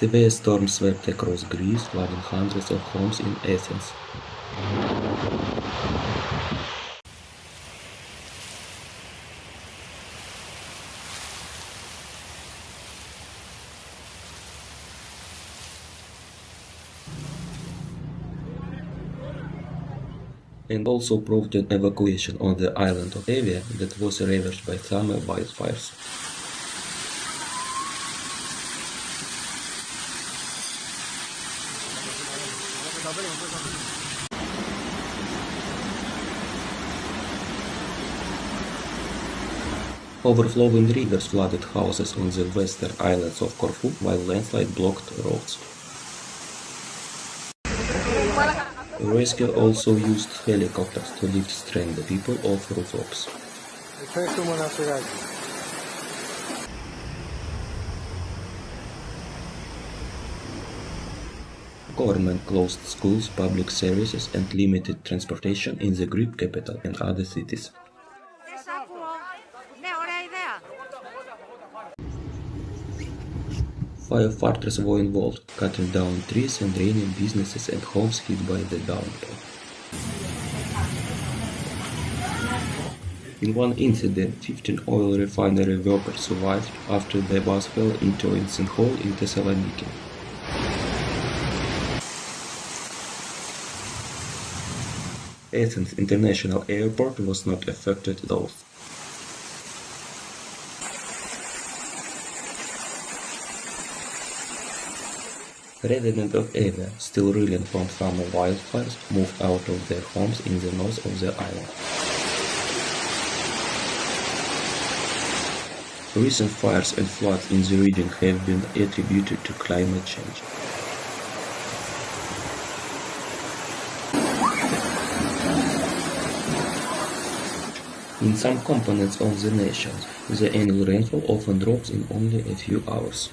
Severe storms swept across Greece, flooding hundreds of homes in Athens. and also provoked an evacuation on the island of Evia that was ravaged by summer wildfires. Overflowing rivers flooded houses on the western islands of Corfu while landslide blocked roads. Rescue also used helicopters to lift stranded people off rooftops. Government closed schools, public services and limited transportation in the Greek capital and other cities. Firefighters were involved, cutting down trees and draining businesses and homes hit by the downpour. In one incident, 15 oil refinery workers survived after their bus fell into a sinkhole in Thessaloniki. Athens International Airport was not affected though. Residents of Evia, still reeling from summer wildfires, moved out of their homes in the north of the island. Recent fires and floods in the region have been attributed to climate change. In some components of the nation, the annual rainfall often drops in only a few hours.